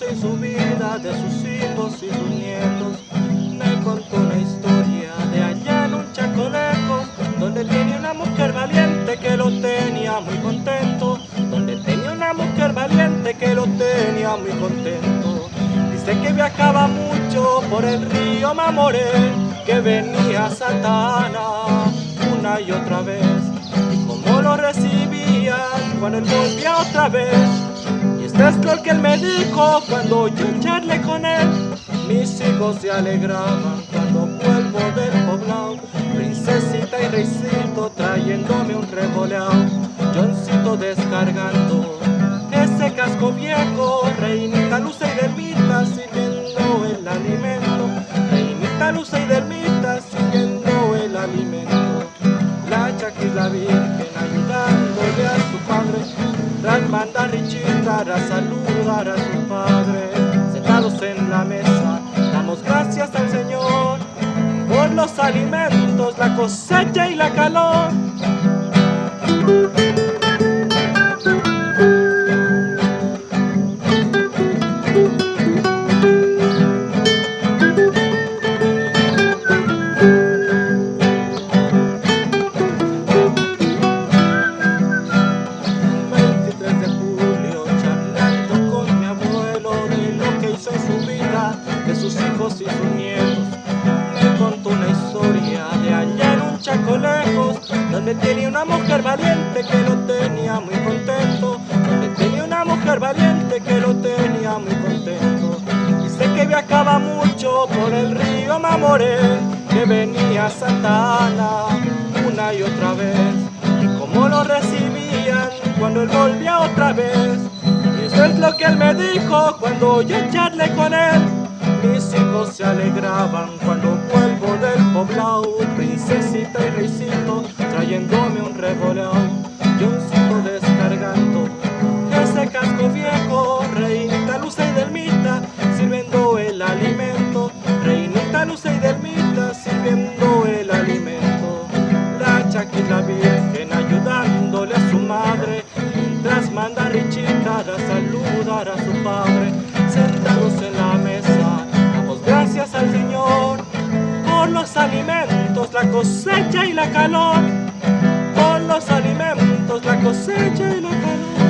en su vida, de sus hijos y sus nietos. Me contó una historia de allá en un chaco lejos, donde tenía una mujer valiente que lo tenía muy contento, donde tenía una mujer valiente que lo tenía muy contento. Dice que viajaba mucho por el río Mamoré, que venía Satana una y otra vez, y como lo recibía cuando él volvía otra vez. Es lo que él me dijo cuando yo charlé con él. Mis hijos se alegraban cuando vuelvo del poblado. Princesita y reycito trayéndome un revoleado. Johncito descargando ese casco viejo. Reinita luce y dermita sirviendo el alimento. Reinita luce y dermita sirviendo el alimento. La chaquis la virgen ayudándole a su padre. Tras mandar Richita a saludar a su padre. Sentados en la mesa, damos gracias al Señor por los alimentos, la cosecha y la calor. Donde tenía una mujer valiente que lo tenía muy contento, tenía una mujer valiente que lo tenía muy contento. Dice que viajaba mucho por el río Mamoré, que venía Santana una y otra vez, y como lo recibían cuando él volvía otra vez. Y eso es lo que él me dijo cuando yo charlé con él. Mis hijos se alegraban cuando vuelvo del poblado Princesita y reycito trayéndome un revoleado Johncito descargando ese casco viejo Reinita Luce y Delmita sirviendo el alimento. Reinita Luce y Delmita sirviendo el alimento. La chaquita virgen ayudándole a su madre Mientras manda Richita a saludar a su padre. Sentados en la mesa gracias al Señor por los alimentos, la cosecha y la calor los alimentos, la cosecha y la calor.